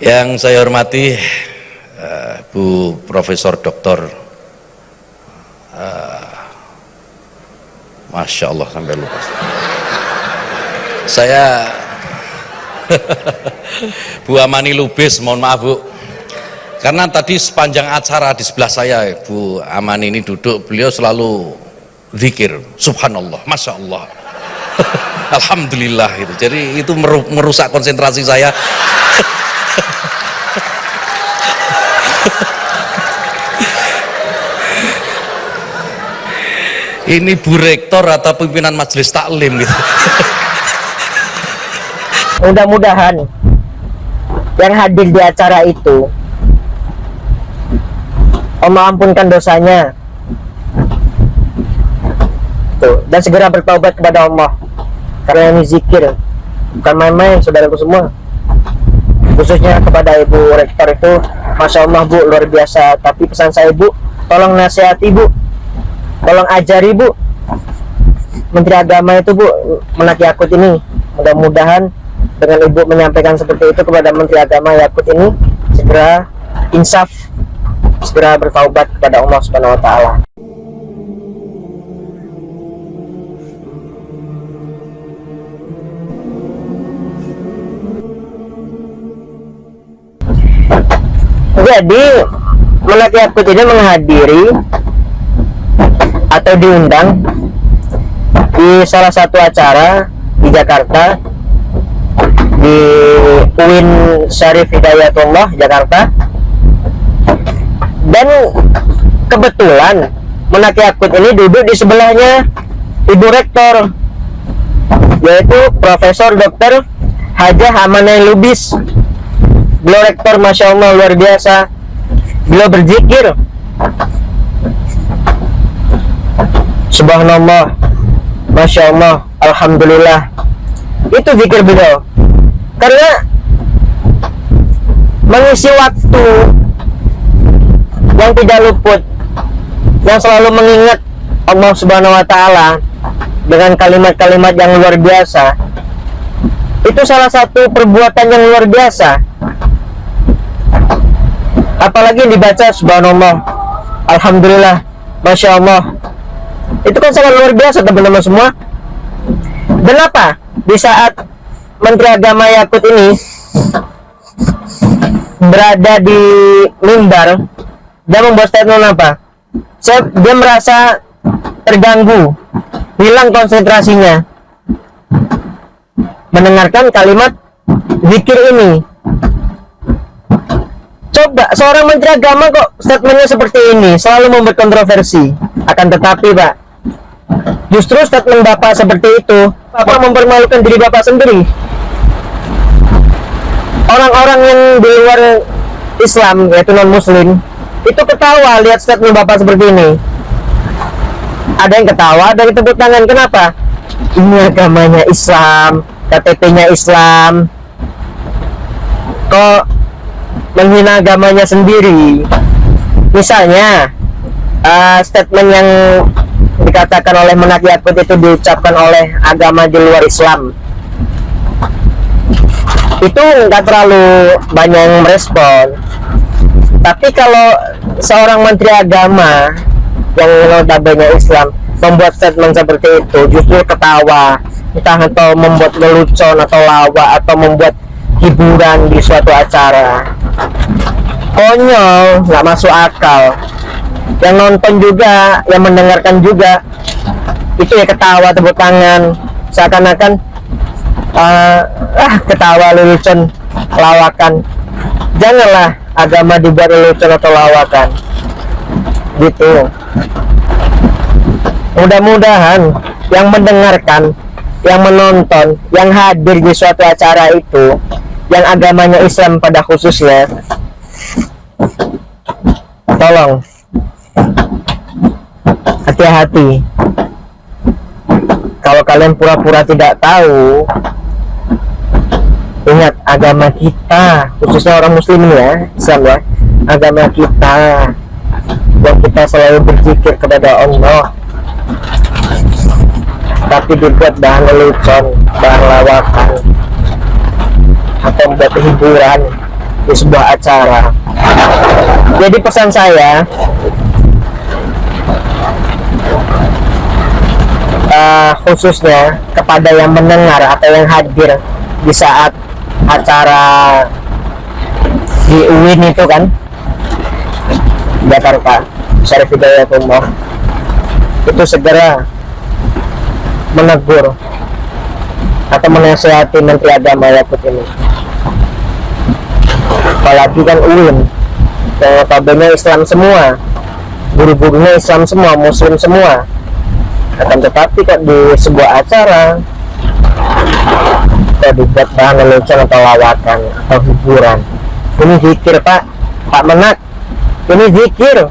Yang saya hormati uh, Bu Profesor Dr. Uh, Masya Allah sampai lupa. Saya Bu Amani Lubis, mohon maaf Bu. Karena tadi sepanjang acara di sebelah saya Bu Amani ini duduk, beliau selalu zikir, subhanallah, masya Allah. Alhamdulillah itu. Jadi itu merusak konsentrasi saya. ini Bu Rektor atau pimpinan majelis taklim gitu. Mudah-mudahan yang hadir di acara itu Allah ampunkan dosanya. Tuh, dan segera bertobat kepada Allah. Karena ini zikir bukan main-main saudaraku semua. Khususnya kepada ibu rektor itu Masya Allah bu luar biasa. Tapi pesan saya bu tolong nasihat ibu tolong ajari bu. Menteri Agama itu bu Menak Yakut ini. Mudah-mudahan dengan ibu menyampaikan seperti itu kepada Menteri Agama Yakut ini segera insaf segera bertaubat kepada Allah Subhanahu Wa jadi Menak Yakut ini menghadiri atau diundang di salah satu acara di Jakarta di UIN Syarif Hidayatullah Jakarta dan kebetulan Menaki Akut ini duduk di sebelahnya Ibu Rektor yaitu Profesor Dr. Hajah Amanai Lubis beliau rektor Masya Allah luar biasa. Beliau berzikir. Subhanallah. Masya Allah Alhamdulillah. Itu zikir beliau. Karena mengisi waktu yang tidak luput yang selalu mengingat Allah Subhanahu wa taala dengan kalimat-kalimat yang luar biasa itu salah satu perbuatan yang luar biasa apalagi dibaca subhanallah. Alhamdulillah. Masya Allah. Itu kan sangat luar biasa teman-teman semua. Dan apa? Di saat Menteri Agama Yakut ini berada di mimbar dia membuat statement apa? Saya, dia merasa terganggu hilang konsentrasinya. Mendengarkan kalimat zikir ini coba seorang menteri agama kok statementnya seperti ini? Selalu membuat kontroversi. Akan tetapi pak justru statement bapak seperti itu bapak mempermalukan diri bapak sendiri. Orang-orang yang di luar Islam yaitu non muslim itu ketawa lihat statement bapak seperti ini. Ada yang ketawa ada yang tepuk tangan. Kenapa? Ini agamanya Islam KTP nya Islam. Kok menghina agamanya sendiri. Misalnya uh, statement yang dikatakan oleh Menak Yakut itu diucapkan oleh agama di luar Islam. Itu nggak terlalu banyak yang merespon. Tapi kalau seorang menteri agama yang notabene Islam membuat statement seperti itu justru ketawa entah atau membuat lelucon atau lawa atau membuat hiburan di suatu acara konyol nggak masuk akal. Yang nonton juga yang mendengarkan juga itu ya ketawa tepuk tangan. Seakan-akan uh, ah ketawa lelucon lawakan. Janganlah agama dibuat lelucon atau lawakan. Gitu. Mudah-mudahan yang mendengarkan yang menonton yang hadir di suatu acara itu yang agamanya Islam pada khususnya tolong hati-hati. Kalau kalian pura-pura tidak tahu ingat agama kita khususnya orang muslim ya Islam ya agama kita yang kita selalu berzikir kepada Allah. Tapi dibuat bahan lelucon bahan lawakan atau membuat hiburan di sebuah acara jadi pesan saya uh, khususnya kepada yang mendengar atau yang hadir di saat acara di UIN itu kan Jakarta Syarif Hidayatullah itu segera menegur atau menasehati Menteri Agama Yakut ini. Apalagi kan UIN notabene Islam semua. Guru-gurunya Islam semua muslim semua. Akan tetapi kok di sebuah acara kok dibuat bahan lelucon atau lawakan atau hiburan. Ini zikir pak. Pak menak ini zikir.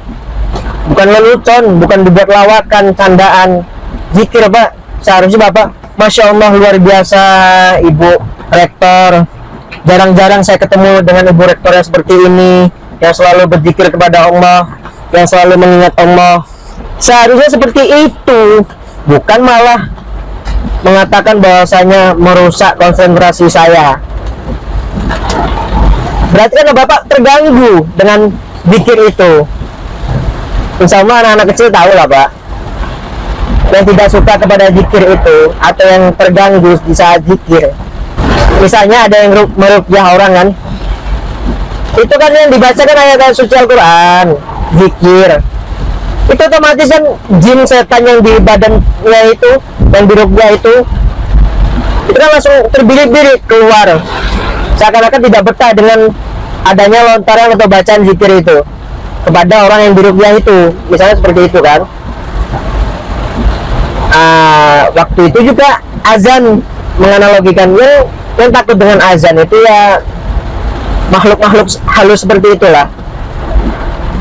Bukan lelucon bukan dibuat lawakan candaan. Zikir pak. Seharusnya bapak Masya Allah luar biasa ibu rektor. Jarang-jarang saya ketemu dengan ibu rektor yang seperti ini yang selalu berzikir kepada Allah yang selalu mengingat Allah. Seharusnya seperti itu. Bukan malah mengatakan bahwasanya merusak konsentrasi saya. Berarti kan bapak terganggu dengan zikir itu. Insya Allah anak-anak kecil tahu lah pak. Yang tidak suka kepada zikir itu atau yang terganggu di saat zikir. Misalnya ada yang merukyah orang kan itu kan yang dibacakan ayat-ayat suci Al-Quran. Zikir. Itu otomatis kan jin setan yang di badannya itu yang di rukyah itu itu kan langsung terbirit-birit keluar. Seakan-akan tidak betah dengan adanya lontaran atau bacaan zikir itu kepada orang yang dirukyah itu. Misalnya seperti itu kan. Uh, waktu itu juga azan menganalogikan yang, yang takut dengan azan itu ya makhluk-makhluk halus seperti itulah.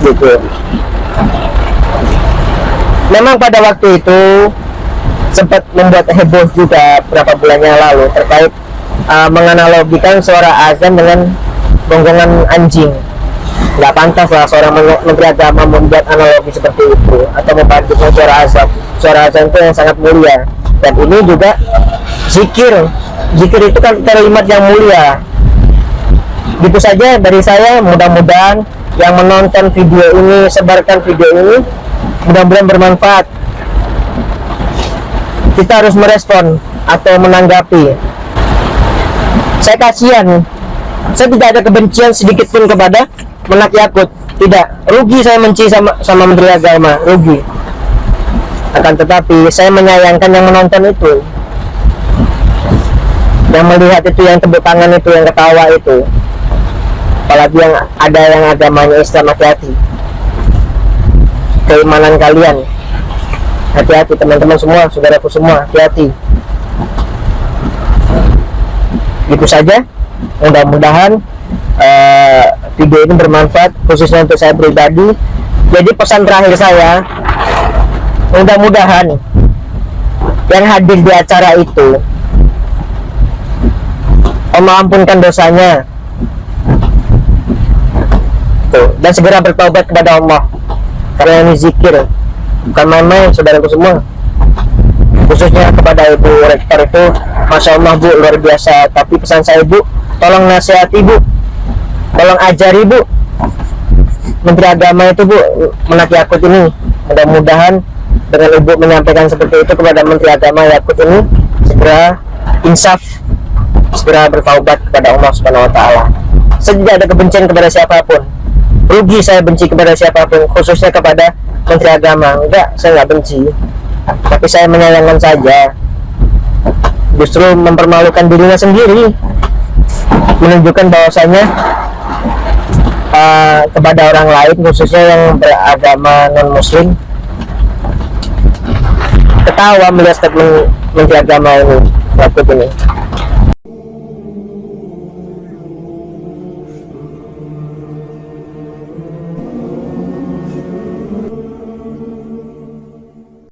Gitu. Memang pada waktu itu sempat membuat heboh juga bulan yang lalu terkait uh, menganalogikan suara azan dengan gonggongan anjing. Nggak pantas lah seorang menteri agama membuat analogi seperti itu atau membandingkan suara azan suara azan itu yang sangat mulia. Dan ini juga zikir. Zikir itu kan kalimat yang mulia gitu saja dari saya mudah-mudahan yang menonton video ini sebarkan video ini mudah-mudahan bermanfaat. Kita harus merespon atau menanggapi. Saya kasihan. Saya tidak ada kebencian sedikit pun kepada menak Yakut tidak. Rugi saya menci sama sama Menteri Agama. Rugi. Akan tetapi saya menyayangkan yang menonton itu. Yang melihat itu yang tepuk tangan itu yang ketawa itu apalagi yang ada yang agamanya Islam hati-hati. Keimanan kalian. Hati-hati teman-teman semua saudaraku semua hati-hati. Itu saja. Mudah-mudahan uh, video ini bermanfaat khususnya untuk saya pribadi. Jadi pesan terakhir saya mudah-mudahan yang hadir di acara itu Allah ampunkan dosanya Tuh, dan segera bertobat kepada Allah. Karena ini zikir. Bukan main-main saudaraku semua. Khususnya kepada ibu rektor itu Masya Allah bu luar biasa. Tapi pesan saya bu tolong nasihat ibu. Tolong ajar ibu Menteri Agama itu bu menak Yakut ini. Mudah-mudahan dengan ibu menyampaikan seperti itu kepada Menteri Agama Yakut ini segera insaf segera bertaubat kepada Allah Subhanahu Wa Taala. Tidak ada kebencian kepada siapa pun rugi saya benci kepada siapa pun khususnya kepada Menteri Agama. Enggak saya nggak benci. Tapi saya menyayangkan saja. Justru mempermalukan dirinya sendiri. Menunjukkan bahwasanya uh, kepada orang lain khususnya yang beragama non muslim ketawa melihat statement menteri agama ini waktu ini